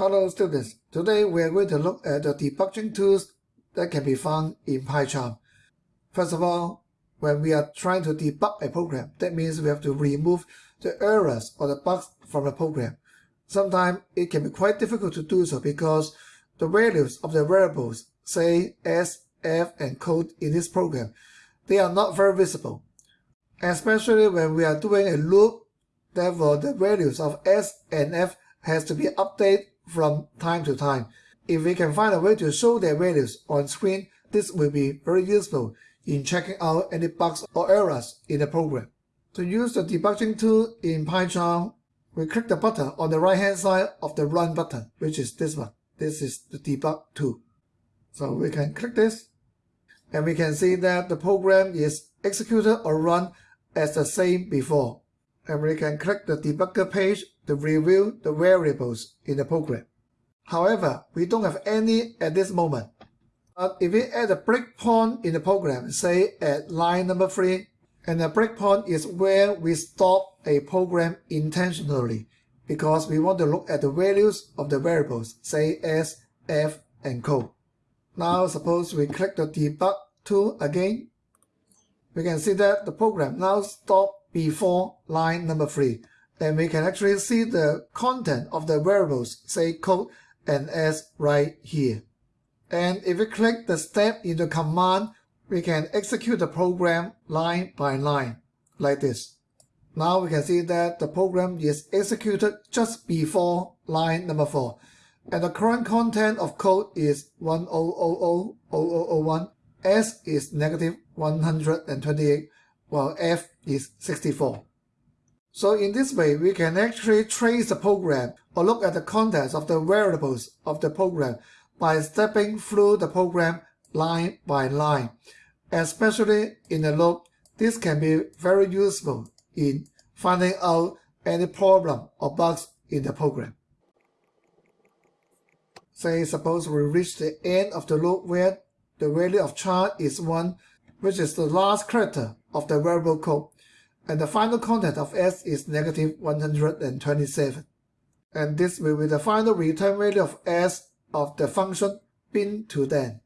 Hello students, today we are going to look at the debugging tools that can be found in PyCharm. First of all, when we are trying to debug a program, that means we have to remove the errors or the bugs from the program. Sometimes it can be quite difficult to do so because the values of the variables, say s, f, and code in this program, they are not very visible. Especially when we are doing a loop, therefore the values of s and f has to be updated from time to time. If we can find a way to show their values on screen, this will be very useful in checking out any bugs or errors in the program. To use the debugging tool in PyCharm, we click the button on the right hand side of the Run button, which is this one. This is the debug tool. So we can click this, and we can see that the program is executed or run as the same before. And we can click the debugger page review the variables in the program. However, we don't have any at this moment. But if we add a breakpoint in the program, say at line number 3, and the breakpoint is where we stop a program intentionally because we want to look at the values of the variables, say s, f, and co. Now suppose we click the debug tool again. We can see that the program now stops before line number 3 and we can actually see the content of the variables, say code and s right here. And if we click the step in the command, we can execute the program line by line, like this. Now we can see that the program is executed just before line number 4. And the current content of code is 10000001, S is negative 128, while F is 64. So in this way, we can actually trace the program or look at the contents of the variables of the program by stepping through the program line by line. Especially in a loop, this can be very useful in finding out any problem or bugs in the program. Say suppose we reach the end of the loop where the value of char is 1, which is the last character of the variable code and the final content of s is negative 127. And this will be the final return value of s of the function bin to then.